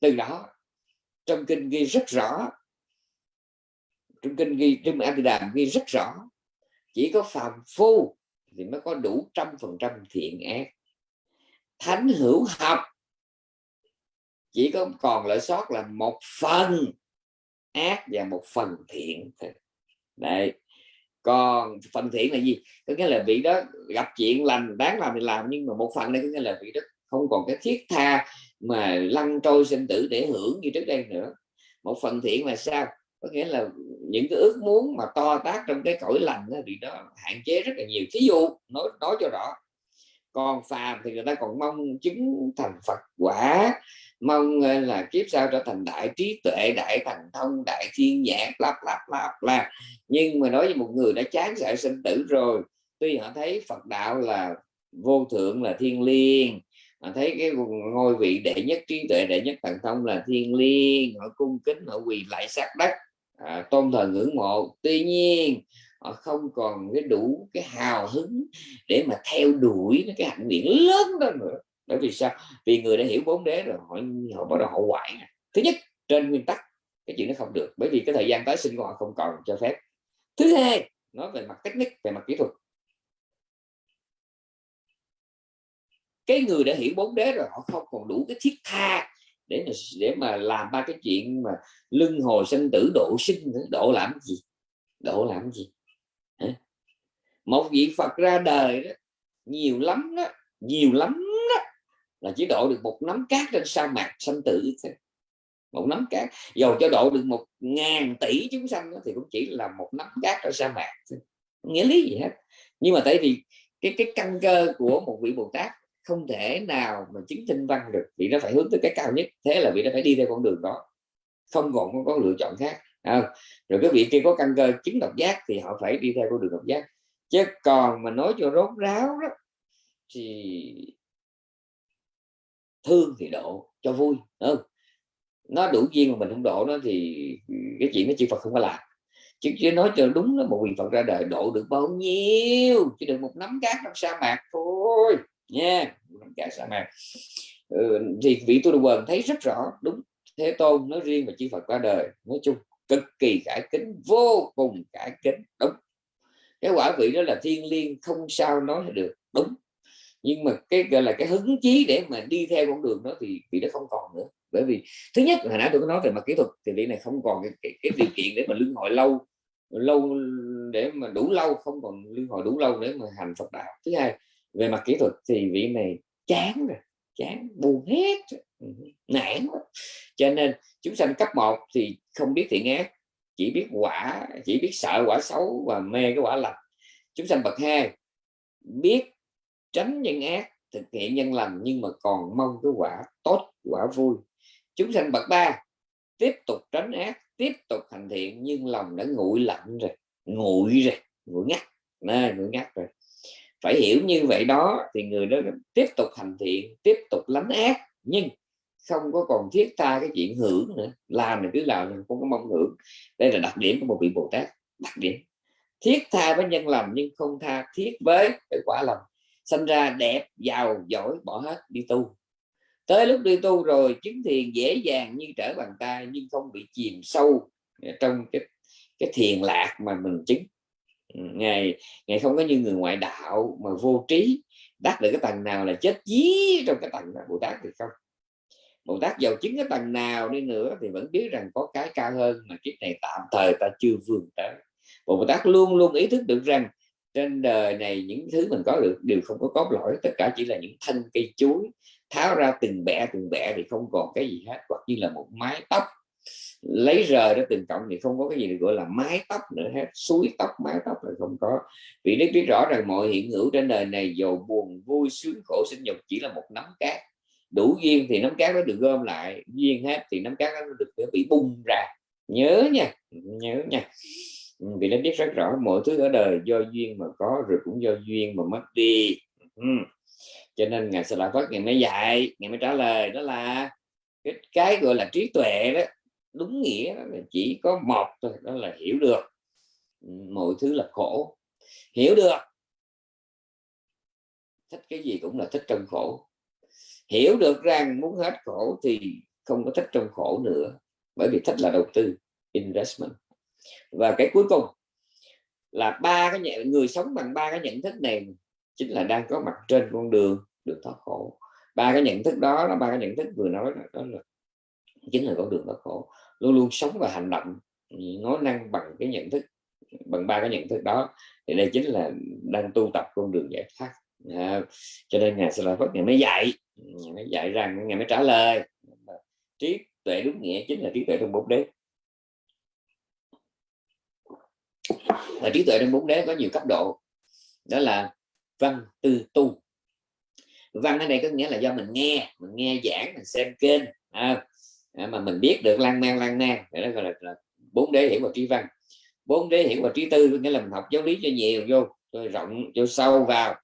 Từ đó trong kinh ghi rất rõ trong kinh ghi trong a đàm ghi rất rõ chỉ có phàm phu thì mới có đủ trăm phần trăm thiện ác. Thánh hữu học chỉ có còn lợi sót là một phần ác và một phần thiện thôi. Đấy. Còn phần thiện là gì? Có nghĩa là vị đó gặp chuyện lành đáng làm thì làm nhưng mà một phần đây có nghĩa là vị đó không còn cái thiết tha mà lăn trôi sinh tử để hưởng như trước đây nữa. Một phần thiện là sao? Có nghĩa là những cái ước muốn mà to tác trong cái cõi lành đó, thì đó hạn chế rất là nhiều. Thí dụ nói nói cho rõ. Còn phàm thì người ta còn mong chứng thành Phật quả mong ờ, là kiếp sau trở thành đại trí tuệ đại thành thông đại thiên nhãn lắp lắp lắp là nhưng mà nói với một người đã chán sợ sinh tử rồi tuy họ thấy Phật đạo là vô thượng là thiên liêng họ thấy cái ngôi vị đệ nhất trí tuệ đệ nhất thần thông là thiên liêng họ cung kính họ quỳ lại sát đất à, tôn thờ ngưỡng mộ. Tuy nhiên họ không còn cái đủ cái hào hứng để mà theo đuổi cái hạnh nguyện lớn đó nữa bởi vì sao? Vì người đã hiểu bốn đế rồi, họ họ bắt đầu họ quải à. thứ nhất, trên nguyên tắc, cái chuyện nó không được. Bởi vì cái thời gian tái sinh của họ không còn cho phép. Thứ hai, nói về mặt technique về mặt kỹ thuật. Cái người đã hiểu bốn đế rồi, họ không còn đủ cái thiết tha để mà để mà làm ba cái chuyện mà lưng hồi sinh tử, độ sinh nữa độ làm gì? Độ làm gì? Hả? một vị Phật ra đời đó, nhiều lắm đó, nhiều lắm là chỉ độ được một nắm cát trên sa mạc sanh tử thôi. Một nắm cát dầu cho độ được một ngàn tỷ chúng sanh thì cũng chỉ là một nắm cát trên sa mạc thôi. nghĩa lý gì hết. Nhưng mà tại vì cái cái căn cơ của một vị Bồ Tát không thể nào mà chứng tinh văn được vì nó phải hướng tới cái cao nhất thế là vị nó phải đi theo con đường đó. Không còn có, có lựa chọn khác à, rồi cái vị kia có căn cơ chứng độc giác thì họ phải đi theo con đường độc giác. Chứ còn mà nói cho rốt ráo đó thì thương thì độ cho vui không? Nó đủ duyên mà mình không độ nó thì cái chuyện nó chư Phật không có làm. Chứ, chứ nói cho đúng là một vị Phật ra đời độ được bao nhiêu chỉ được một nắm cát trong sa mạc thôi nha cả sa mạc. Ừ, thì vị tu quần thấy rất rõ đúng thế tôn nói riêng và chư Phật qua đời nói chung cực kỳ cải kính vô cùng cải kính đúng. Cái quả vị đó là thiên liêng không sao nói được đúng nhưng mà cái gọi là cái hứng chí để mà đi theo con đường đó thì bị nó không còn nữa. Bởi vì thứ nhất hồi nãy tôi có nói về mặt kỹ thuật thì vị này không còn cái, cái, cái điều kiện để mà lương hội lâu lâu để mà đủ lâu không còn lương hội đủ lâu để mà hành Phật đạo. Thứ hai về mặt kỹ thuật thì vị này chán rồi chán buồn hết. Ừ, nản cho nên chúng sanh cấp 1 thì không biết thiện ác chỉ biết quả chỉ biết sợ quả xấu và mê cái quả lành. Chúng sanh bậc hai biết tránh nhân ác, thực hiện nhân lành, nhưng mà còn mong cái quả tốt, quả vui. Chúng sanh bậc ba, tiếp tục tránh ác, tiếp tục hành thiện, nhưng lòng đã nguội lạnh rồi, nguội rồi, nguội ngắt, nè, nguội ngắt rồi. Phải hiểu như vậy đó, thì người đó tiếp tục hành thiện, tiếp tục lánh ác, nhưng không có còn thiết tha cái chuyện hưởng nữa. Làm thì cứ làm không có mong hưởng. Đây là đặc điểm của một vị bồ tát, đặc điểm. Thiết tha với nhân lành, nhưng không tha thiết với cái quả lành sinh ra đẹp, giàu, giỏi, bỏ hết, đi tu. Tới lúc đi tu rồi, chứng thiền dễ dàng như trở bàn tay, nhưng không bị chìm sâu trong cái cái thiền lạc mà mình chứng. Ngày ngày không có như người ngoại đạo mà vô trí, đắc được cái tầng nào là chết dí trong cái tầng đó bồ tát thì không. Bồ tát giàu chứng cái tầng nào đi nữa thì vẫn biết rằng có cái cao hơn mà kiếp này tạm thời ta chưa vươn tới. Bồ tát luôn luôn ý thức được rằng trên đời này những thứ mình có được đều không có cốt lõi, tất cả chỉ là những thân cây chuối tháo ra từng bẻ từng bẻ thì không còn cái gì hết, hoặc như là một mái tóc. Lấy rời ra từng cộng thì không có cái gì được gọi là mái tóc nữa hết, suối tóc, mái tóc là không có. Vì đức biết rõ rằng mọi hiện hữu trên đời này giàu buồn, vui, sướng, khổ, sinh nhục chỉ là một nắm cát. Đủ duyên thì nắm cát nó được gom lại, duyên hết thì nắm cát nó được bị bung ra. Nhớ nha nhớ nha. Ừ, vì nó biết rất rõ mọi thứ ở đời do duyên mà có rồi cũng do duyên mà mất đi. Ừ. cho nên ngài sẽ lại phát ngày mới dạy ngày mới trả lời đó là cái, cái gọi là trí tuệ đó đúng nghĩa đó là chỉ có một thôi đó là hiểu được. Ừ, mọi thứ là khổ. Hiểu được. Thích cái gì cũng là thích trong khổ. Hiểu được rằng muốn hết khổ thì không có thích trong khổ nữa bởi vì thích là đầu tư investment và cái cuối cùng là ba cái nhận người sống bằng ba cái nhận thức này chính là đang có mặt trên con đường được thoát khổ. Ba cái nhận thức đó là ba cái nhận thức vừa nói đó, đó là chính là con đường thoát khổ. Luôn luôn sống và hành động ừ, nói năng bằng cái nhận thức bằng ba cái nhận thức đó. Thì đây chính là đang tu tập con đường giải thoát. À, cho nên ngài sẽ là phát ngày mới dạy ừ, ngày mới dạy rằng ngày mới trả lời. Trí tuệ đúng nghĩa chính là trí tuệ trong bốn đế. Và trí tuệ trong bốn đế có nhiều cấp độ. Đó là văn tư tu. Văn ở đây có nghĩa là do mình nghe mình nghe giảng mình xem kênh à, à mà mình biết được lan man lan man đó gọi là, là bốn đế hiểu và trí văn. Bốn đế hiểu và trí tư nghĩa là mình học giáo lý cho nhiều vô cho rộng cho sâu vào.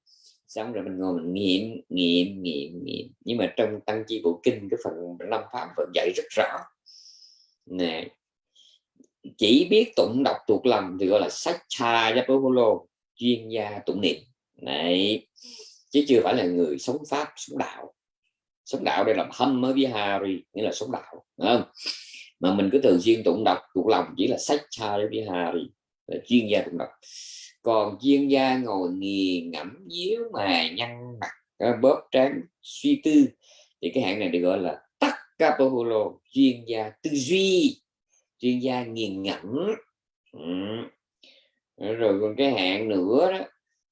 Xong rồi mình ngồi mình nghiệm nghiệm nghiệm nghiệm. Nhưng mà trong tăng chi bộ kinh cái phần năm pháp vẫn dạy rất rõ. Nè chỉ biết tụng đọc thuộc lòng thì gọi là sách cha yapolo chuyên gia tụng niệm. Này chứ chưa phải là người sống pháp, sống đạo. Sống đạo đây là hâm mới với hari, nghĩa là sống đạo không? Mà mình cứ thường xuyên tụng đọc thuộc lòng chỉ là sách cha vihari là chuyên gia tụng đọc. Còn chuyên gia ngồi nghiền ngẫm díu mà nhăn mặt à, bóp trán, suy tư, thì cái hạng này được gọi là tắc capoholo chuyên gia tư duy chuyên gia nghiền ngẫm. Ừ. Ờ, rồi còn cái hạn nữa đó.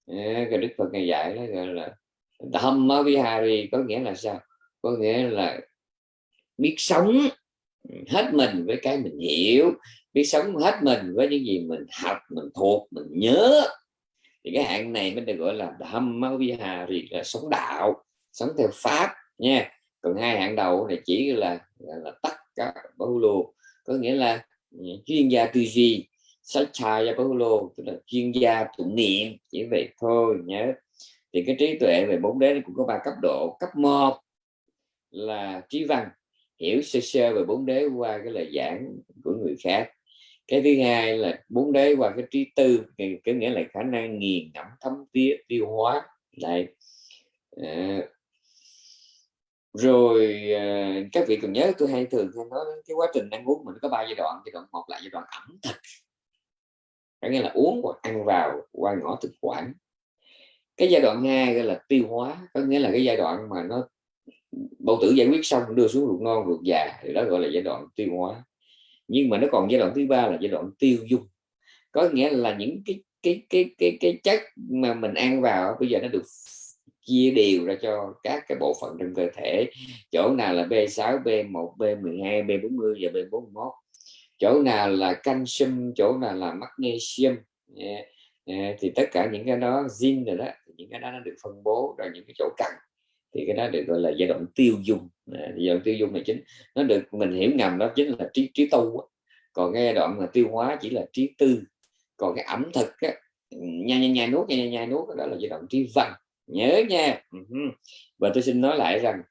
Ờ, cái đức phật ngày dạy đó, gọi là thâm Vihari có nghĩa là sao? Có nghĩa là biết sống hết mình với cái mình hiểu, biết sống hết mình với những gì mình học, mình thuộc, mình nhớ. Thì cái hạn này mới được gọi là Dhamma Vihari là sống đạo, sống theo pháp nha. Còn hai hạng đầu này chỉ là là tất cả bao lô có nghĩa là ừ, chuyên gia tư duy sách Satchaya Paulo tức là chuyên gia tụng niệm chỉ vậy thôi nhớ. Thì cái trí tuệ về bốn đế cũng có ba cấp độ. Cấp 1 là trí văn hiểu sơ sơ về bốn đế qua cái lời giảng của người khác. Cái thứ hai là bốn đế qua cái trí tư có nghĩa là khả năng nghiền ngẫm thấm tía tiêu hóa. Lại à, ờ, rồi ờ, các vị còn nhớ tôi hay thường hay nói cái quá trình ăn uống mình có ba giai đoạn giai đoạn một là giai đoạn ẩm thực. Có nghĩa là uống hoặc ăn vào qua ngõ thực quản. Cái giai đoạn hai gọi là tiêu hóa, có nghĩa là cái giai đoạn mà nó, bầu tử giải quyết xong đưa xuống ruột non, ruột già, thì đó gọi là giai đoạn tiêu hóa. Nhưng mà nó còn giai đoạn thứ ba là giai đoạn tiêu dung có nghĩa là những cái cái cái cái cái chất mà mình ăn vào bây giờ nó được chia đều ra cho các cái bộ phận trong cơ thể chỗ nào là B6 B1 B12 B40 và B41 chỗ nào là canxi chỗ nào là magnesium yeah. Yeah. thì tất cả những cái đó zin rồi đó những cái đó nó được phân bố ra những cái chỗ cần thì cái đó được gọi là giai đoạn tiêu dùng. à, giai đoạn tiêu dùng này chính nó được mình hiểu ngầm đó chính là trí trí tu còn cái giai đoạn mà tiêu hóa chỉ là trí tư còn cái ẩm thực á, ừ, nhai nhai nhai nuốt nhai nhai nuốt đó là giai đoạn trí văn nhớ nha. Ừ Và tôi xin nói lại rằng,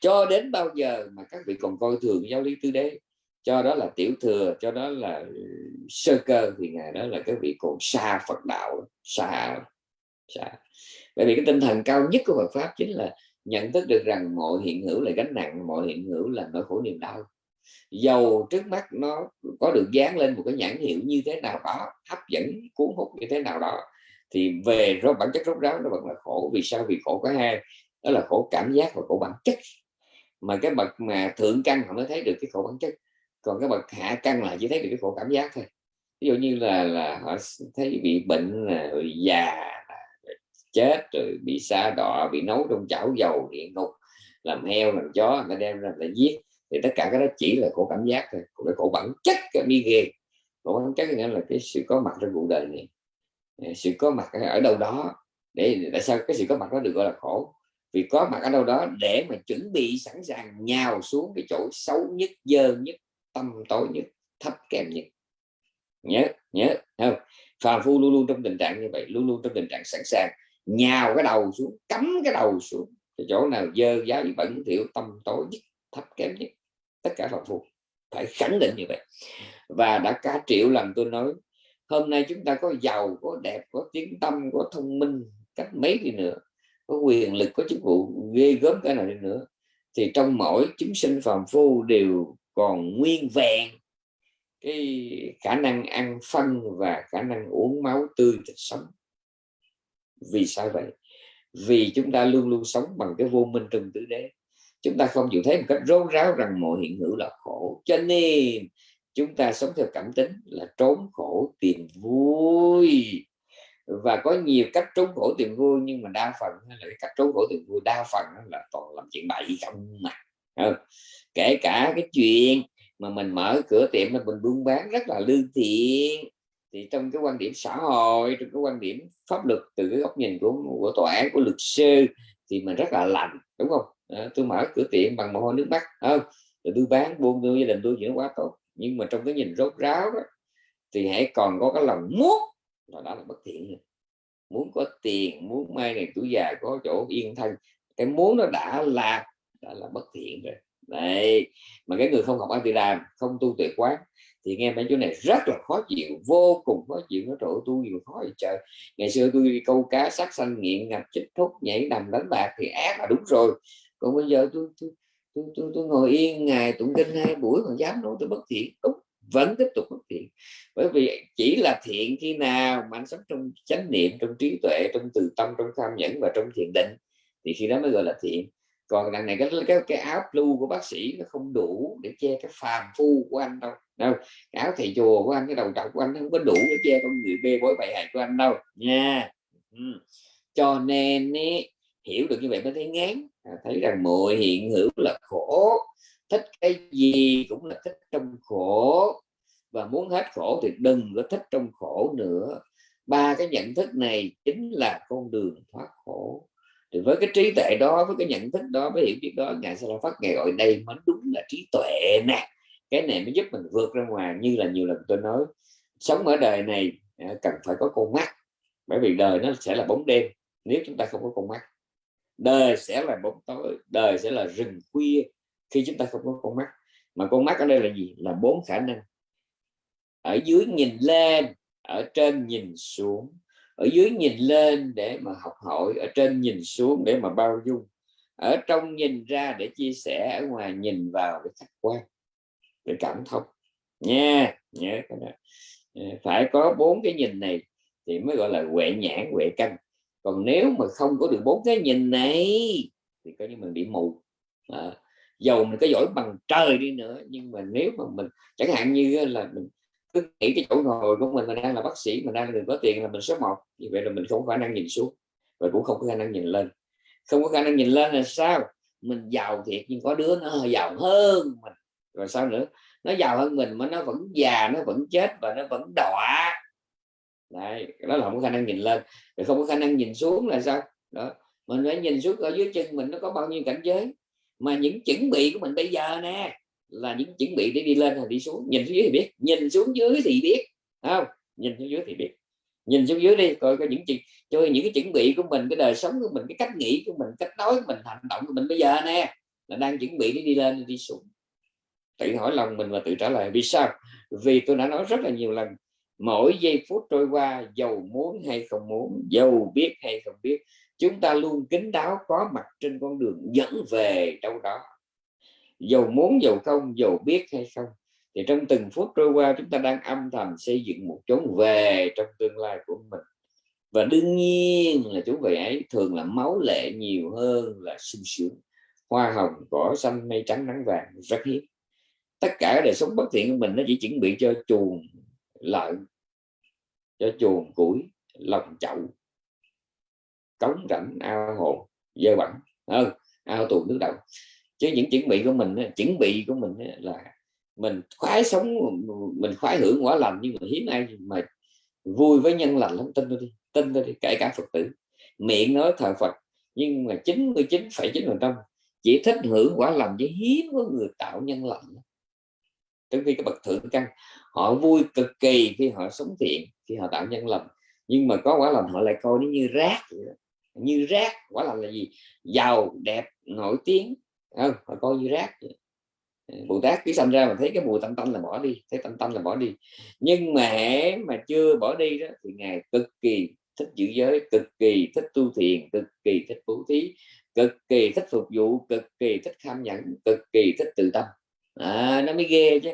cho đến bao giờ mà các vị còn coi thường giáo lý tứ đế, cho đó là tiểu thừa, cho đó là ừ, sơ cơ, thì ngày đó là các vị còn xa Phật đạo, xa xa. Bởi vì cái tinh thần cao nhất của Phật pháp chính là nhận thức được rằng mọi hiện hữu là gánh nặng, mọi hiện hữu là nỗi khổ niềm đau dầu trước mắt nó có được dán lên một cái nhãn hiệu như thế nào đó, hấp dẫn, cuốn hút như thế nào đó, thì về rốt bản chất rốt ráo nó vẫn là khổ. Vì sao? Vì khổ có hai, đó là khổ cảm giác và khổ bản chất. Mà cái bậc mà thượng căn họ mới thấy được cái khổ bản chất, còn cái bậc hạ căn là chỉ thấy được cái khổ cảm giác thôi. Ví dụ như là là họ thấy bị bệnh là già chết, rồi bị xa đọa, bị nấu trong chảo dầu địa ngục làm heo, làm chó, người ta đem ra là giết thì tất cả cái đó chỉ là khổ cảm giác thôi. Cũng là khổ bản chất cái đi ghê. Khổ bản chất nghĩa là cái sự có mặt trong cuộc đời này. Ờ, sự có mặt ở đâu đó để, tại sao cái sự có mặt đó được gọi là khổ? Vì có mặt ở đâu đó để mà chuẩn bị sẵn sàng nhào xuống cái chỗ xấu nhất, dơ nhất, tâm tối nhất, thấp kém nhất. Nhớ nhớ không? Phàm phu luôn luôn trong tình trạng như vậy, luôn luôn trong tình trạng sẵn sàng nhào cái đầu xuống, cắm cái đầu xuống. Cái chỗ nào dơ, giáo bẩn, thiểu, tâm tối nhất thấp kém nhất tất cả phàm phu phải khẳng định như vậy. Và đã cả triệu lần tôi nói, hôm nay chúng ta có giàu, có đẹp, có tiếng tâm, có thông minh, cách mấy đi nữa, có quyền lực, có chức vụ ghê gớm cái nào đi nữa, thì trong mỗi chúng sinh phàm phu đều còn nguyên vẹn cái khả năng ăn phân và khả năng uống máu tươi thịt sống. Vì sao vậy? Vì chúng ta luôn luôn sống bằng cái vô minh trong tứ đế chúng ta không chịu thấy một cách rốt ráo rằng mọi hiện hữu là khổ. Cho nên, chúng ta sống theo cảm tính là trốn khổ tìm vui. Và có nhiều cách trốn khổ tìm vui, nhưng mà đa phần là cái cách trốn khổ tìm vui đa phần là toàn làm chuyện bậy không mà. Ờ, kể cả cái chuyện mà mình mở cửa tiệm là mình buôn bán rất là lương thiện, thì trong cái quan điểm xã hội, trong cái quan điểm pháp luật từ cái góc nhìn của của tòa án, của luật sư thì mình rất là lành, đúng không? À, tôi mở cửa tiệm bằng mồ hôi nước mắt không? Rồi tôi bán buôn tôi gia đình tôi chuyện quá tốt. Nhưng mà trong cái nhìn rốt ráo đó thì hãy còn có cái lòng muốn là đó là bất thiện rồi. muốn có tiền muốn mai này tuổi già có chỗ yên thân. Cái muốn nó đã là đã là bất thiện rồi. Đấy mà cái người không học ăn thì làm không tu tuyệt quán thì nghe mấy chỗ này rất là khó chịu vô cùng khó chịu. Nó trộn tu nhiều khó vậy trời. Ngày xưa tôi đi câu cá sát sanh nghiện ngập chích thuốc nhảy đầm đánh bạc thì ác là đúng rồi còn bây giờ tôi tôi tôi, tôi, tôi ngồi yên ngày tụng kinh hai buổi còn dám nói tôi bất thiện. Đúng vẫn tiếp tục bất thiện. Bởi vì chỉ là thiện khi nào mà anh sống trong chánh niệm trong trí tuệ trong từ tâm trong tham nhẫn và trong thiền định thì khi đó mới gọi là thiện. Còn đằng này cái cái, cái áo blue của bác sĩ nó không đủ để che cái phàm phu của anh đâu. Đâu cái áo thầy chùa của anh cái đầu trọc của anh không có đủ để che con người bê bối bại hại của anh đâu. Nha. Ừ. cho nên ý, hiểu được như vậy mới thấy ngán. À, thấy rằng mọi hiện hữu là khổ. Thích cái gì cũng là thích trong khổ. Và muốn hết khổ thì đừng có thích trong khổ nữa. Ba cái nhận thức này chính là con đường thoát khổ. Thì với cái trí tuệ đó, với cái nhận thức đó, với hiểu biết đó, ngài sẽ phát ngày gọi đây mới đúng là trí tuệ nè. Cái này mới giúp mình vượt ra ngoài như là nhiều lần tôi nói. Sống ở đời này à, cần phải có con mắt. Bởi vì đời nó sẽ là bóng đêm. Nếu chúng ta không có con mắt đời sẽ là bóng tối, đời sẽ là rừng khuya khi chúng ta không có con mắt. Mà con mắt ở đây là gì? Là bốn khả năng. Ở dưới nhìn lên, ở trên nhìn xuống. Ở dưới nhìn lên để mà học hỏi, ở trên nhìn xuống để mà bao dung. Ở trong nhìn ra để chia sẻ, ở ngoài nhìn vào để khách quan, để cảm thông. Nha, nhớ phải có bốn cái nhìn này thì mới gọi là huệ nhãn, huệ căn còn nếu mà không có được bốn cái nhìn này thì coi như mình bị mù. À, dầu mình có giỏi bằng trời đi nữa nhưng mà nếu mà mình chẳng hạn như là mình cứ nghĩ cái chỗ ngồi của mình mình đang là bác sĩ mình đang là người có tiền là mình số một như vậy là mình không có khả năng nhìn xuống và cũng không có khả năng nhìn lên. Không có khả năng nhìn lên là sao? Mình giàu thiệt nhưng có đứa nó giàu hơn mình. Rồi sao nữa? Nó giàu hơn mình mà nó vẫn già nó vẫn chết và nó vẫn đọa đấy đó là không có khả năng nhìn lên. Rồi không có khả năng nhìn xuống là sao? Đó, mình phải nhìn xuống ở dưới chân mình nó có bao nhiêu cảnh giới. Mà những chuẩn bị của mình bây giờ nè, là những chuẩn bị để đi lên hay đi xuống. Nhìn xuống dưới thì biết, nhìn xuống dưới thì biết không? Nhìn xuống dưới thì biết. Nhìn xuống dưới đi, coi có những chuyện cho những cái chuẩn bị của mình, cái đời sống của mình, cái cách nghĩ của mình, cách nói của mình, hành động của mình bây giờ nè, là đang chuẩn bị để đi lên, đi xuống. Tự hỏi lòng mình và tự trả lời, vì sao? Vì tôi đã nói rất là nhiều lần mỗi giây phút trôi qua giàu muốn hay không muốn giàu biết hay không biết, chúng ta luôn kính đáo có mặt trên con đường dẫn về đâu đó. Dầu muốn, dầu không, dầu biết hay không, thì trong từng phút trôi qua chúng ta đang âm thầm xây dựng một chốn về trong tương lai của mình. Và đương nhiên là chúng về ấy thường là máu lệ nhiều hơn là sung sướng. Hoa hồng, cỏ xanh, mây trắng, nắng vàng, rất hiếm. Tất cả đời sống bất thiện của mình nó chỉ chuẩn bị cho chuồng lợn cho chuồng củi lòng chậu cống rãnh ao hồ dơ bẩn. Hơn ao tù nước đậu. Chứ những chuẩn bị của mình chuẩn bị của mình là mình khoái sống mình khoái hưởng quả lành nhưng mà hiếm ai mà vui với nhân lành lắm tin tôi đi tin tôi đi kể cả phật tử. Miệng nói thờ phật nhưng mà 99,9 phần trăm chỉ thích hưởng quả lành với hiếm có người tạo nhân lành. Trong khi cái bậc thượng căn họ vui cực kỳ khi họ sống thiện, khi họ tạo nhân lành. Nhưng mà có quả lành họ lại coi nó như rác như rác, quả lành là gì? Giàu, đẹp, nổi tiếng. Không? Họ coi như rác ừ, Bồ Tát cứ sanh ra mà thấy cái mùi tanh tanh là bỏ đi, thấy tanh tanh là bỏ đi. Nhưng mà hễ mà chưa bỏ đi đó, thì ngài cực kỳ thích giữ giới, cực kỳ thích tu thiền, cực kỳ thích bố thí, cực kỳ thích phục vụ, cực kỳ thích tham nhẫn, cực kỳ thích tự tâm à, nó mới ghê chứ.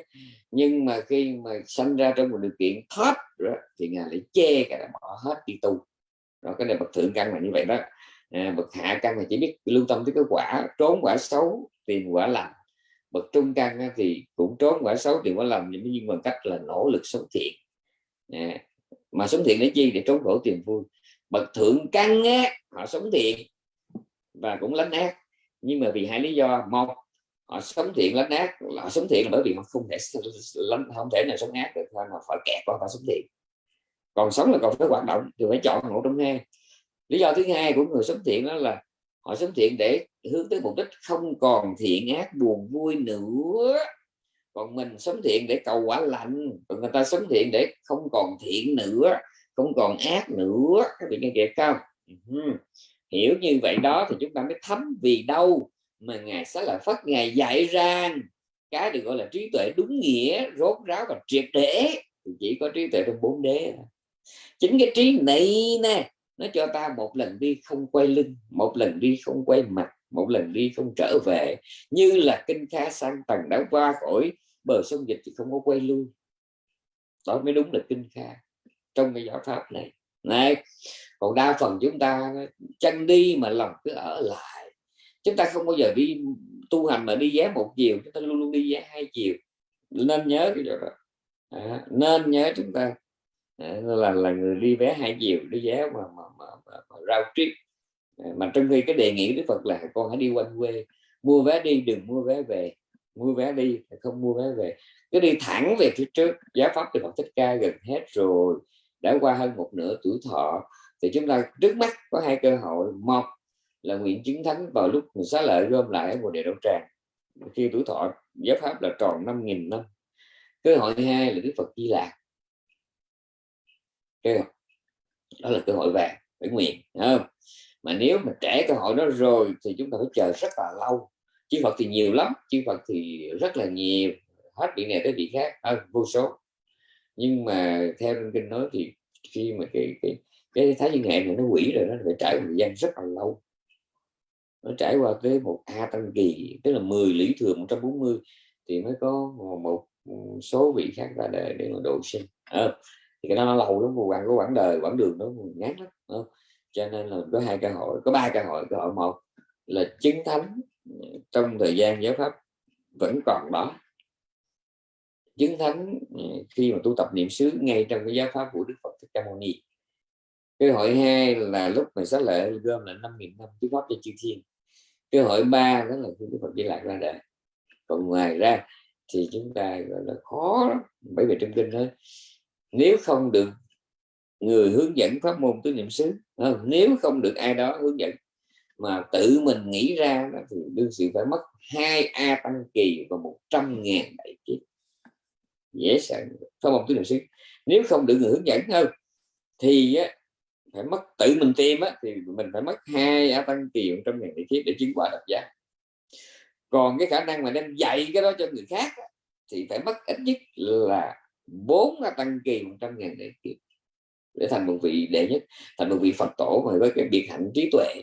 Nhưng mà khi mà sanh ra trong một điều kiện thấp đó, thì ngài lại che cả bỏ hết đi tu. Rồi cái này bậc thượng căn là như vậy đó. À, bậc hạ căn là chỉ biết lưu tâm tới cái quả trốn quả xấu tìm quả lành. Bậc trung căn thì cũng trốn quả xấu tìm quả lành nhưng bằng cách là nỗ lực sống thiện. À, mà sống thiện để chi? Để trốn khổ tìm vui. Bậc thượng căn á, họ sống thiện và cũng lánh ác. Nhưng mà vì hai lý do. Một họ sống thiện lánh ác, họ sống thiện là bởi vì họ không thể lánh, không thể nào sống ác được mà phải kẹt qua phải sống thiện. Còn sống là còn phải hoạt động, thì phải chọn một trong hai lý do thứ hai của người sống thiện đó là họ sống thiện để hướng tới mục đích không còn thiện ác, buồn vui nữa. Còn mình sống thiện để cầu quả lành, còn người ta sống thiện để không còn thiện nữa, không còn ác nữa. Các vị nghe kịp không? Ừ Hiểu như vậy đó thì chúng ta mới thấm vì đâu? Mà ngài sẽ là phát ngài dạy ra cái được gọi là trí tuệ đúng nghĩa, rốt ráo và triệt để chỉ có trí tuệ trong bốn đế chính cái trí này nè, nó cho ta một lần đi không quay lưng, một lần đi không quay mặt, một lần đi không trở về. Như là kinh kha sang tầng đã qua khỏi bờ sông dịch thì không có quay lui. Đó mới đúng là kinh kha, trong cái giáo pháp này. Này, còn đa phần chúng ta, chân đi mà lòng cứ ở lại chúng ta không bao giờ đi tu hành mà đi vé một chiều chúng ta luôn luôn đi vé hai chiều. Nên nhớ cái đó à, nên nhớ chúng ta. Là là người đi vé hai chiều đi vé mà, mà, mà, mà, mà rao trip. Mà trong khi cái đề nghị Đức Phật là con hãy đi quanh quê mua vé đi đừng mua vé về. Mua vé đi không mua vé về. Cứ đi thẳng về phía trước giá pháp thì Phật thích ca gần hết rồi. Đã qua hơn một nửa tuổi thọ thì chúng ta trước mắt có hai cơ hội. Một là nguyện chứng thánh vào lúc mình xá lợi gom lại ở mùa địa đậu tràng. Khi tuổi thọ giáo pháp là tròn 5.000 năm. Cơ hội hai là Đức Phật Di Lạc. Đó là cơ hội vàng phải nguyện không? Mà nếu mà trẻ cơ hội đó rồi thì chúng ta phải chờ rất là lâu. Chư Phật thì nhiều lắm chư Phật thì rất là nhiều hết vị này tới vị khác à, vô số. Nhưng mà theo kinh nói thì khi mà cái cái cái thái dương hệ này nó quỷ rồi nó phải trải một thời gian rất là lâu nó trải qua tới một a tăng kỳ tức là 10 lý thừa 140 thì mới có một, số vị khác ra đời để mà độ sinh. À, thì cái đó nó lâu lắm quãng có quãng đời quãng đường nó ngắn lắm không? cho nên là có hai cơ hội có ba cơ hội. Cơ hội một là chứng thánh trong thời gian giáo pháp vẫn còn đó. Chứng thánh ừ, khi mà tu tập niệm xứ ngay trong cái giáo pháp của Đức Phật Thích Ca Mâu Ni. Cơ hội hai là lúc mình xá lệ gom là năm nghìn năm chứng pháp cho chư thiên cái hội ba đó là khi Đức Phật di lại ra đời. Còn ngoài ra thì chúng ta gọi là khó bởi vì trong kinh thôi nếu không được người hướng dẫn pháp môn tứ niệm xứ nếu không được ai đó hướng dẫn mà tự mình nghĩ ra thì đương sự phải mất hai a tăng kỳ và một trăm ngàn đại kiếp. Dễ sợ. Pháp môn tứ niệm xứ. Nếu không được người hướng dẫn hơn thì phải mất tự mình tìm á, thì mình phải mất hai a tăng kỳ một trăm ngàn đại kiếp để chứng quả độc giác. Còn cái khả năng mà đem dạy cái đó cho người khác á, thì phải mất ít nhất là bốn a tăng kỳ một trăm ngàn đại kiếp để thành một vị đệ nhất thành một vị phật tổ mà với cái biệt hạnh trí tuệ.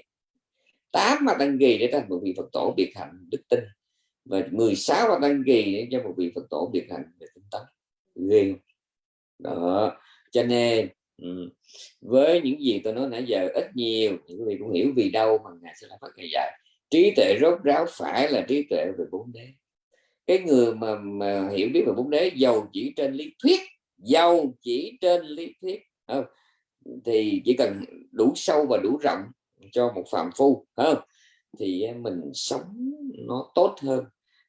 Tám mà tăng kỳ để thành một vị phật tổ biệt hạnh đức tin và 16 mà tăng kỳ để cho một vị phật tổ biệt hạnh về tinh tấn. Ghê đó cho nên ừ, với những gì tôi nói nãy giờ ít nhiều những vị cũng hiểu vì đâu mà ngài sẽ là phát ngày dạy. Trí tuệ rốt ráo phải là trí tuệ về bốn đế. Cái người mà, mà hiểu biết về bốn đế giàu chỉ trên lý thuyết giàu chỉ trên lý thuyết không? thì chỉ cần đủ sâu và đủ rộng cho một phạm phu không? thì à, mình sống nó tốt hơn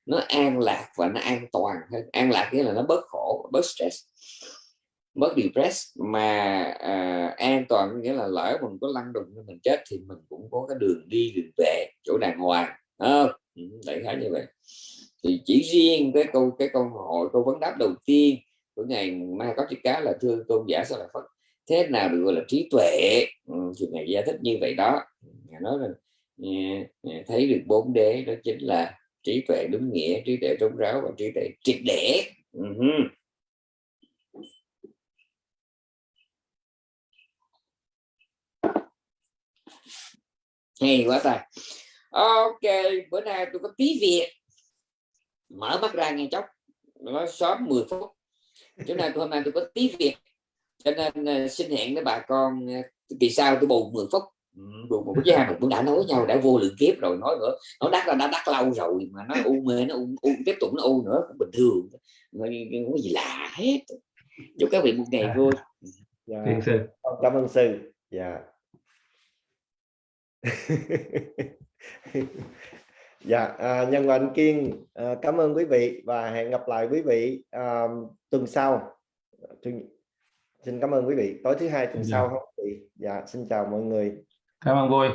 nó an lạc và nó an toàn hơn. An lạc nghĩa là nó bớt khổ bớt stress bớt depress. Mà à, an toàn nghĩa là lỡ mình có lăn đùng mình chết thì mình cũng có cái đường đi đường về chỗ đàng hoàng không? Ừ, đại khái như vậy. Thì chỉ riêng cái câu cái câu hỏi câu vấn đáp đầu tiên của ngày mai có chữ cá là thưa tôn giả sao là phật thế nào được gọi là trí tuệ? Ừ, thì ngày giải thích như vậy đó. Ngài nói là thấy được bốn đế đó chính là trí tuệ đúng nghĩa trí tuệ trống ráo và trí tuệ triệt để. Ừ uh -huh. Hay quá ta. Ok bữa nay tôi có tí việc. Mở mắt ra nghe chốc. Nó sớm 10 phút. Chỗ này hôm nay tôi có tí việc. Cho nên uh, xin hẹn với bà con uh, kỳ sau tôi bù 10 phút. Bù một với hai cũng đã nói nhau đã vô lượng kiếp rồi. Nói nữa nó đắt là đã đắt lâu rồi mà nó u mê nó u, u tiếp tục nó u nữa cũng bình thường. Không có gì lạ hết. Chúc các vị một ngày dạ. vui dạ. sư. Cảm ơn sư. Dạ dạ à, nhân và kiên à, cảm ơn quý vị và hẹn gặp lại quý vị à, tuần sau. Xin cảm ơn quý vị. Tối thứ hai tuần dạ. sau không? Quý vị dạ xin chào mọi người. Cảm ơn vui